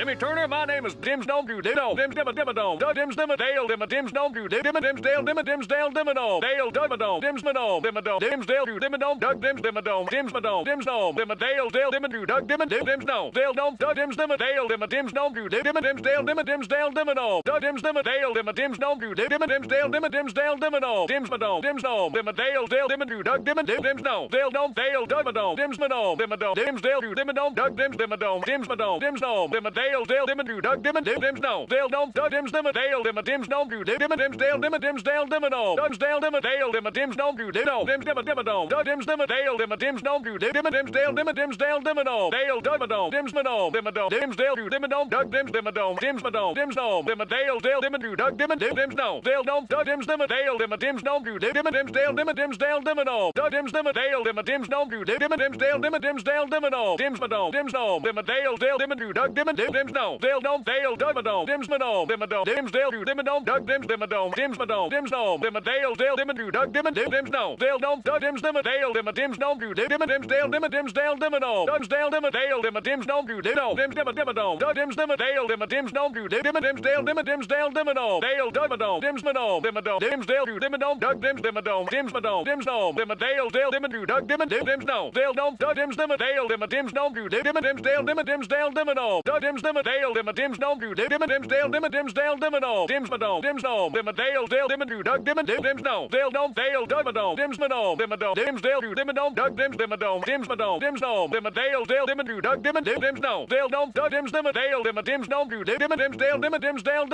Timmy Turner, my name is Dim's Dome Dude. Dim Dimma Dudino. Dimsdimma Dimmadome. Dimsdimma Dale Dimma Dimsdome Dudimma Dimsdale Dimma Dimsdale Dimmadome. Dale Dummadome. Dimsmadome. Dimmadome. Dimsdale Dudimmadome. Doug Dimsdimmadome. Dimsmadome. Dimsdome. Dimma Dome Dale Dale Dimma Drew Doug Dimma Dim Dome, Dale Dome. Doug Dimsdimma Dale Dimma Dim's Dimsdome Drew Dimma Dimsdale Dimma Dimsdale Dimmadome. Doug Dimsdimma Dale Dimma Dim's Dimsdome Drew Dimma Dimsdale Dimma Dimsdale Dimmadome. Dimsmadome. Dimsdome. Dimma Dale Dale Dimma Drew Doug Dimma Dim Dome, Dale Dome. Dale Dougma Dome Dim'sma Dome Dimma Dome Dimmadome. Dimsdale Dimma Dome Doug Dimsdimmadome. Dimsmadome. Dimsdome. Dimma Dale Dale Dale Dim do, Doug Dim Dim Dims No Dale don't Doug Dims Dim Dale Dim Dims No do Dim Dims Dale Dim Dims Dale Dim No Dims Dale Dim Dale Dim Dims No Drew Dim Dims Dim Dim No Doug Dims Dim Dale Dim Dims No Drew Dim Dims Dale Dim Dims Dale Dim No Dale Doug Dom Dims No Dim Dom Dims Dale Drew Dim Dom Doug Dims Dim Dom Dims Dom Dims No Dim Dale Dale Dim Drew Doug Dim Dims No Dale don't Doug Dims Dim Dale Dim Dims No do Dim Dims Dale Dim Dims Dale Dim No Doug Dims Dim Dale Dim Dims No do Dim Dims Dale Dim Dims Dale Dim No Dims Dom Dims No Dim Dale Dale Dim do Doug Dim Dim Dims Dome. Dale Dome. Dale Dimma Dome. Dims. Dimma Dale Doo. Dimma Dome. Dug Dims Dimma Dome. Dims Madome. Dims Dome. Dimma Dale Dale Dimma Doo. Dug Dimma Dim Dims Dome. Dale Dome. Dud Dims Dimma Dale Dimma Dims Dome Doo. Dimma Dims Dale Dimma Dims Dale Dimma Dome. Dims Dale Dimma Dale Dimma Doo. Ditto. Dims Dimma Dimma Dome. Dud Dims Dimma Dale Dimma Dims Dome Doo. Dimma Dims Dale Dimma Dims Dale Dimma Dome. Dale Dimma Dome. Dims Madome. Dimma Dome. Dims Dale Doo. Dimma Dome. Dug Dims Dimma Dome. Dims Madome. Dims Dome. Dimma Dale Dale Dimma Doo. Dug Dimma Dim Dims Dome. Dale Dome. Dud Dims Dimma Dale Dimma Dims Dome Doo. Dimma Dale Dimma Dims Dale Dimma Dome. Dud Dims Dimma Dale Dimma Dims Dome Doo. Dimma Dims Dale Dimma Dims Dale Dimma Dome. Dims Madome. Dims Dome. Dimma Dale Dale Dimma Doo. Dug Dimma Dim Dims Dome. Dale Dome. Dale Dimma Dome. Dims Madome. Dimma Dome. Dims Dale Doo. Dimma Dome. Dug Dims Dimma Dome. Dims Madome. Dims Dome. Dimma Dale Dale Dimma Doo. Dug Dimma Dim Dims Dome. Dale Dome. Dud Dims Dimma Dale Dimma Dims Dome Doo. Dimma Dims Dale Dims Dale.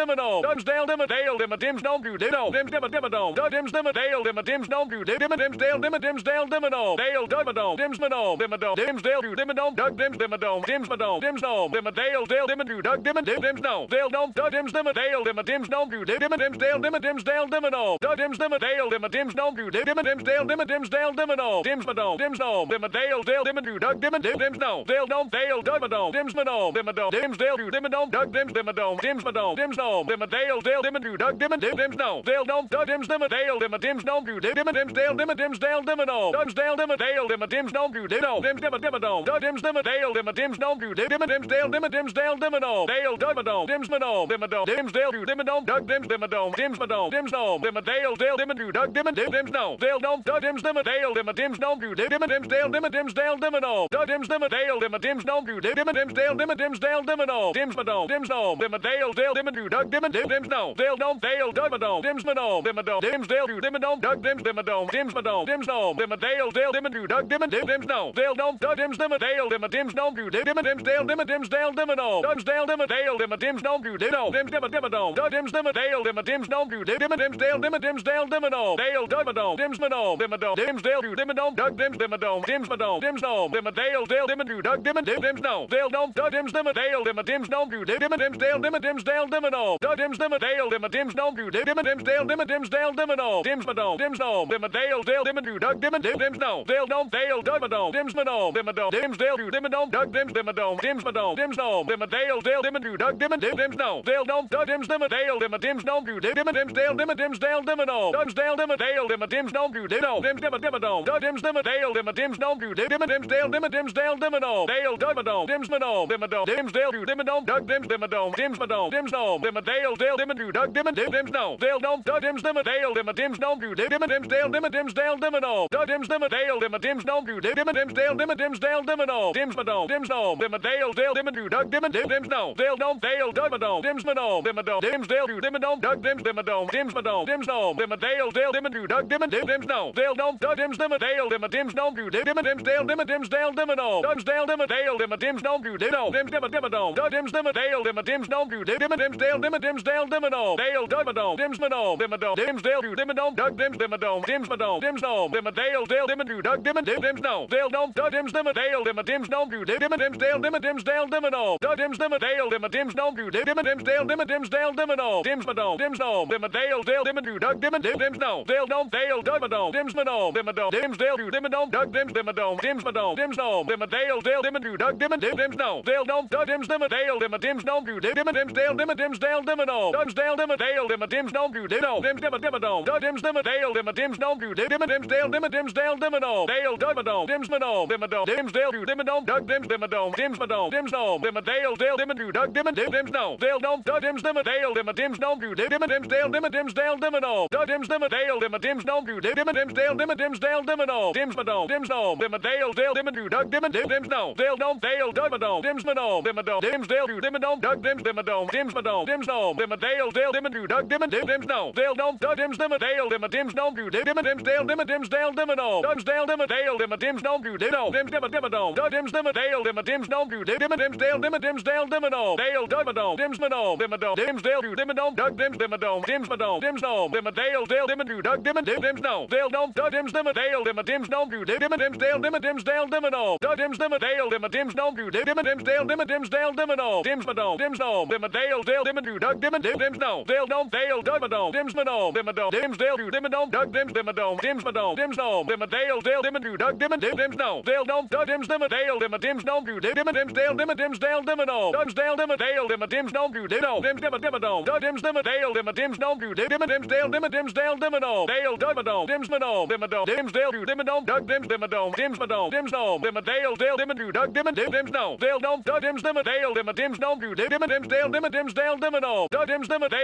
Dims Dale Dale Dimma Dims. Ditto. Dims Dims Dale Dims. Dimma Dims Dale Dims Dale Dome. Dale Dome. Dims. Dimma Dome. Dims Dale Dome. Dug Dims. Dims Madome. Dims Dale Dimmin Drew Doug Dimmin Dim Dims No Dale Don't Doug Dims Dimmin Dale Dimmin Dims Don't Drew Dim Dims Dale Dimmin Dims Dale Dimmin No Doug Dims Dimmin Dale Dimmin Dims Don't Drew Dimmin Dims Dale Dimmin Dims Dale Dimmin No Dims Madome Dims No Dimmin Dale Dale Dimmin Drew Doug Dimmin Dim Dims No Dale Don't Dale Doug Madome Dims Madome Dimmin Dome Dims Dale Drew Dimmin Dome Doug Dims Dimmin Dome Dims Madome Dims No Dimmin Dale Dale Dimmin Drew Doug Dimmin Dim Dims No Dale Don't Doug Dims Dimmin Dale Dimmin Dims No Drew Dimmin Dims Dale Dimmin Dims Dale Dimmin No Dims Dale Dimmin Dale Dimmin Dims No Drew Dimmin Dims Dimmin Dimmin Doug Dims Dimmin Dale Dimmin Dims No Drew Dimmin Dims Dale Dimmin Dims Dale Dale Dimma Dome. Dims Madome. Dimma Dome. Dims Dale Doo. Dimma Dome. Dug Dims Dimma Dome. Dims Madome. Dims Dome. Dimma Dale Dale Dimma Doo. Dug Dimma Dim Dims Dome. Dale Dome. Dud Dims Dimma Dale Dimma Dims Dome Doo. Dimma Dims Dale Dimma Dims Dale Dimma Dome. Dud Dims Dimma Dale Dimma Dims Dome Doo. Dimma Dims Dale Dimma Dims Dale Dimma Dome. Dims Madome. Dims Dome. Dimma Dale Dome. Dale Dome. Dale Dimma Dome. Dims Madome. Dimma Dome. Dims Dale Doo. Dimma Dome. Dug Dims Dimma Dome. Dims Madome. Dims Dome. Dimma Dale Dale Dimma Doo. Dug Dimma Dim Dims Dome. Dale Dome. Dud Dims Dimma Dale Dimma Dims Dome Doo. Dimma Dims Dale Dimma Dale Dimma. Dims Dale Dimma Dale Dimma Dims Dimma Dimma Dome. Dud Dims Dimma Dale Dimma Dims Dome Doo. Dimma Dims Dale Dimma Dims Dale Dimma Dome. Dale Dimma Dome. Dims Madome. Dimma Dome. Dims Dale Doo. Dimma Dome. Dug Dims Dimma Dome. Dims Madome. Dims Dome. Dimma Dale Dale Dimma Doo. Dug Dimma Dim Dims Dome. Dale Dims Dimma Dale Dimma Dims Dome Doo. Dimma Dims Dale Dimma Dims Dale Dimma Dims Dale Dimma Dims. Dimma Dims Dale Dimma Dims Dale. Dims. Dims. Dimma Dale Dale Dimma. Dug Dimma Dim Dims Dome. Dale Dome. Dale Dimma Dome. Dims Madome. Dimma Dome. Dims Dale Doo. Dimma Dome. Dug Dims Dimma Dome. Dims Madome. Dims Dome. Dimma Dale Dale Dimma Doo. Dug Dimma Dim Dims Dome. Dale Dome. Dud Dims Dimma Dale Dimma Dims Dome Doo. Dimma Dims Dale Dimma Dims Dale Dimma Dome. Dims Dale Dimma Dale Dimma Dims Dome Doo. Ditto. Dims Dimma Dimma Dome. Dud Dims Dimma Dale Dimma Dims Dome Doo. Dimma Dims Dale Dimma Dims Dale Dimma Dome. Dale Dimma Dome. Dims Madome. Dimma Dome. Dims Dale Doo. Dimma Dome. Dug Dims Dimma Dome. Dims Madome. Dims Dome. Dimma Dale Dale Dimma Doo. Dug Dimma Dim Dims Dome. Dale Dome. Dud Dims Dimma Dale Dimma Dims Dome Doo. Dimma Dims Dale Dimma Dims Dale Dimma Dome. Dud Dims Dimma Dale Dimma Dims Dome Doo. Dimma Dims Dale Dimma Dims Dale Dimma Dome. Dims Madome. Dims Dome. Dimma Dale Dale Dimma Doo. Dug Dimma Dim Dims Dome. Dale Dome. Dale Dimma Dome. Dims Madome. Dimma Dome. Dims Dale Doo. Dimma Dome. Dug Dims Dimma Dome. Dims Madome. Dims Dome. Dimma Dale Dale Dimma Doo. Dug Dim Dims Dome. Dale Dome. Dud Dims Dimma Dale Dimma Dims Dome Doo. Dimma Dims Dale Dimma Dims Dale Dimma Dome. Dims Dale Dale Dimma Dims. Dims Dims Dale Dimma Dims. Dimma Dims Dale Dims Dale. Dale. Dims. Dimma Dome. Dims Dale. Dug Dims Dimma Dome. Dims Madome. Dims Dale Dale. Dug Dim Dims Dome. Dale Dims Dale Dimma Dims Dims Dale Dims Dale dims dim a dale dim a dims no do dim a dims dale dim a dims dale dim a no dims ma no dims no dim a dale dale dim a do dug dim a dim dims no dale no dale dug ma no dims ma no dim a do dims dale do dim a no dug dims dim a no dims ma no dims no dim a dale dale dim a do dug dim a dim dims no dale no dug dims dim a dale dim a dims no do dim a dims dale dim a dims dale dim a no dims dale dim a dale dim a dims no do dim no dims dim a dim a no dug dims dim a dale dim a dims no do dim a dims dale dim a dims dale dim a no dale dug ma no dims ma no dim a do dims dale do dim a no dug dims dim a no dims ma no dims no dim a dale Dale Dale Dimmer do Doug Dimmer Dim Dims no Dale Dom Doug Dims Dimmer Dale Dimmer Dims Dom do Dimmer Dims Dale Dimmer Dims Dale Dimmer no Doug Dims Dimmer Dale Dimmer Dims Dom do Dimmer Dims Dale Dimmer Dims Dale Dimmer no Dims Madom Dims no Dimmer Dale Dale Dimmer do Doug Dimmer Dim Dims no Dale Dom Dale Doug Madom Dims Madom Dimmer Dom Dims Dale do Dimmer Dom Doug Dims Dimmer Dom Dims Madom Dims no Dale Dale Dimmer do Doug Dimmer Dim Dims no Dale Dom Doug Dims Dimmer Dale Dimmer Dims Dom do Dimmer Dims Dale Dimmer Dims Dale Dimmer no Dims Dale Dimmer Dale Dimmer Dims Dom do Dimmer Dims Doug Dims Dimmer Dale Dimmer Dims Dom do Dimmer Dims Dale Dims Dale Dimmer no Dale Doug Madom Dims Madom Dimmer Dom Dims Dale do Dimmer Dom Doug Dims Dimmer Dom Dims Madom Dims no Dimmer Dale do Doug Dimmer Dim Dims no Dale Dom Doug Dims Dimmer Dale Dimmer Dims Dom do Dimmer Dims Dale Dimmer Dims Dale Dimmer no Doug Dims Dimmer Dale Dimmer Dims Dom do Dimmer Dims Dale do Doug Dimmer Dim Dims no Dale Dom Dale Doug Madom Dims Madom Dimmer Dom Dims Dale do Dimmer Dom Doug Dims Dimmer Dom Dims Madom Dims no Dimmer Dale do Doug Dimmer Dim Dims no Dale Dom Doug Dims Dimmer Dale Dimmer Dims Dom do Dimmer Dims Dale Dims Dale Dimmer no Dims Dom do Dimmer Dims Dimmer Dimmer Dom Doug Dims Dimmer Dale Dimmer Dims Dom do Dimmer Dims Dale Dimmer Dims Dale Dimmer no Dale Doug Madom Dims Madom Dimmer Dom Dims Dale do Dimmer Dom Doug Dims Dimmer Dom Dims Madom Dims no Dimmer Dale Dale Dimmer do Doug Dimmer Dim Dims Dale Dom Dims Dale Dims Dom do Dimmer Dims Dale Dims Dale Doug Dims Dale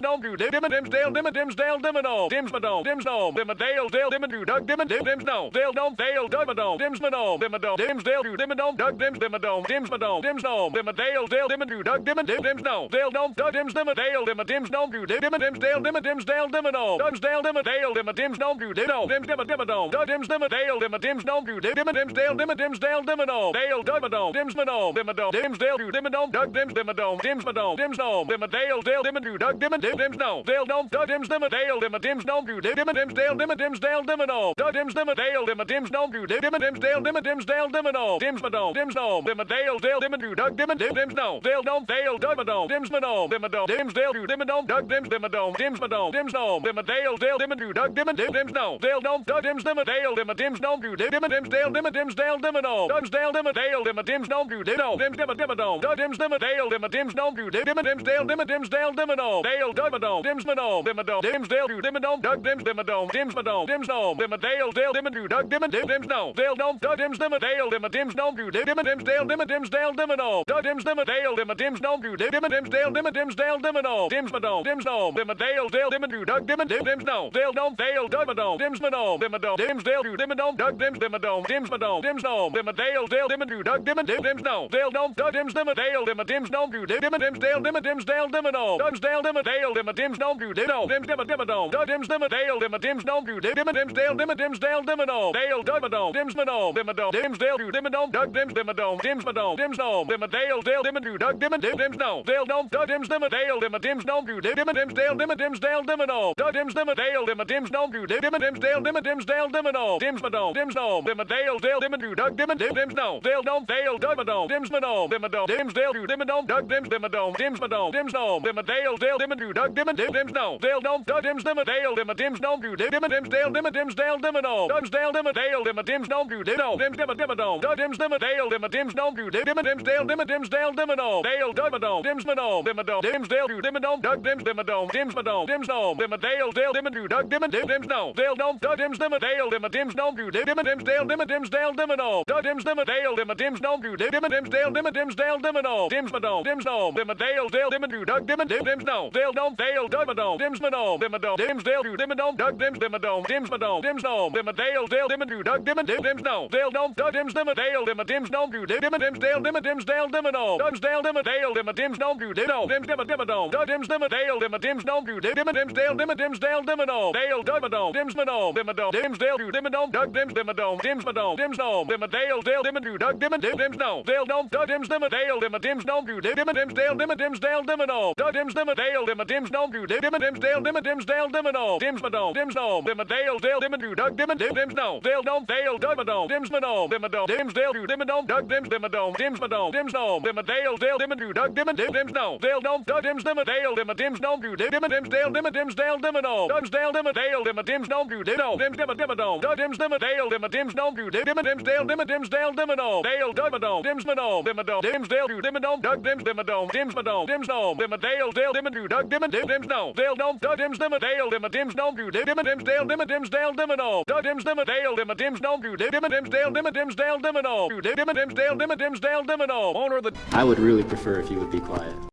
Dom do Dimmer Dims Dale Dimmer Dims Dale Dimmer no Dims Madom Dims no Dimmer Dale Dale Dimmer do Doug Dimmer Dim Dims no Dale Dom Dale Doug Madom Dims Madom Dimmer Dom Dims Dale do Dimmer Dom Doug Dims Dimmer Dom Dims Madom Dims no Dimmer Dale Dale Dimmer do Doug Dimmer Dim Dims no Dale Dom Doug Dims Dimmer Dale Dimmer Dims Dom do Dimmer Dims Dale Dimmer Dims Dale Dimmer no Dims Dale Dimmer Dale Dimmer Dims Dom do Dimmer Dims Dimmer Dimmer Dom Doug Dims Dimmer Dale Dimmer Dims Dom do Dimmer Dims Dale Dimmer Dims Dale Dimmer no Dale Madom Dims Dimmer Dims Dale do Dimmer Dom Doug Dims Dimmer Dom Dims Madom Dims no Dimmer Dale Dale Dimmer Dimmer Dims no Dale Dims Dimmer Dale Dimmer Dims Dimmer Dale Dimmer Dims Dale Dimmer no Doug Dims Dimmer Dale Dimmer Dims Dimmer Dims Dale Dimmer Dims Dale Dimmer no Dims Madom Dims no Dimmer Dale Dale Dimmer Dimmer Dim Dims no Dale Dom Dale Doug Madom Dims Madom Dom Dims Dale do Dimmer Dom Doug Dims Dimmer Dom Dims Madom Dims no Dimmer Dale Dale Dimmer do Doug Dimmer Dim Dims no Dale Dom Doug Dims Dimmer Dale Dimmer Dims no Dale Dimmer Dims Dom do Dimmer Dims Dimmer Dimmer Dom Doug Dims Dimmer Dale Dimmer Dims no Madom Dims Madom Dimmer Dom Dims Dims no Dims dims dim a dale dim a dims no do dim a dims dale dim a dims dale dim a no dims no dims no dim a dale dale dim a do dug dim a dim dims no dale no dale dug a no dims no dim a do dims dale do dim a no dug dims dim a no dims no dims no dim a dale dale dim a do dug dim a dim dims no dale no dug dims dim a dale dim a dims no do dim a dims dale dim a dims dale dim a no dims dale dim a dale dim a dims no do dim no dims dim a dim a no dug dims dim a dale dim a dims no do dim a dims dale dim a dims dale dim a no dale dug a no dims no dim a no dims dale do dim a no dug dims dim a no dims no dim a dale Dale Dale Dim Drew Doug Dim and Dim Dims No Dale Don't Doug Dims Dim Dale Dim and Dims No Drew Dim Dims Dale Dim Dims Dale Dim No Doug Dims Dim Dale Dim and Dims No Drew Dim Dims Dale Dim Dims Dale Dim No Dims No Dims No Dim Dale Dale Dim Drew Doug Dim and Dims No Dale Don't Dale Doug and Dims No Dim and Dims Dale Drew Dim and Doug Dims Dim and No Dims No Dims No Dim Dale Dale Dim Drew Doug Dim and Dims No Dale Don't Doug Dims Dim Dale Dim Dims No Drew Dim Dims Dale Dim Dims Dale Dim No Dims Dale Dim Dale Dim Dims No Drew Dim Dims Dim and Doug Dims Dale Dim Dims No Drew Dim Dims Dale Dim do Doug Dimmer Dim Dims no Dale Dom Doug Dims Dimmer Dale Dimmer Dims Dom do Dimmer Dims Dale Dimmer Dims Dale no Doug Dims Dimmer Dale Dimmer Dims Dom do Dimmer Dims Dale Dimmer Dims Dale Dimmer no Dims Madom Dims no Dimmer Dale Dale do Doug Dimmer Dim Dims no Dale Dom Dale Doug Madom Dims Madom Dimmer Dom Dims Dale do Dimmer Dom Doug Dims Dimmer Dom Dims Madom Dims no Dimmer Dale Dale do Doug Dimmer Dim Dims no Dale Dom Doug Dims Dimmer Dale Dimmer Dims Dom do Dimsdale, Dubs dale dimma dale dimma dims dome do dino. Dims dimma dimmadome. Dub dims dimma dale dimma dims dome do dimma dims dale dimma dims dale dimmadome. Dale dummadome. Dims madome. Dimmadome. Dims dale do dimmadome. Dug dims dimmadome. Dims madome. Dims dome. Dimma dale dale dimma do dug dimma dim dims dome. Dale no dim a dale dale dim a drew dug dim a dim dims no dale no dug dims dim a dale dim a dims no drew dim a dims dale dim a dims dale dim a no dims dale dim a dale dim a dims no drew dim no dims dim a dim a no dug dims dim a dale dim a dims no drew dim a dims dale dim a dims dale dim a no dale dug a no dims ma no dim a no dims dale drew dim a no dug dims dim a no dims ma no dims no dim a dale dale dim a drew dug dim a dims no dale no dug dims dim a dale dim a dims no drew dim a dims dale dim a dims dale dim a no dug dims dim a dale dim a dims no drew dim a dims dale dim a dims dale dim a no drew dim a dims dale dim a dims dale dim a no the I would really prefer if you would be quiet.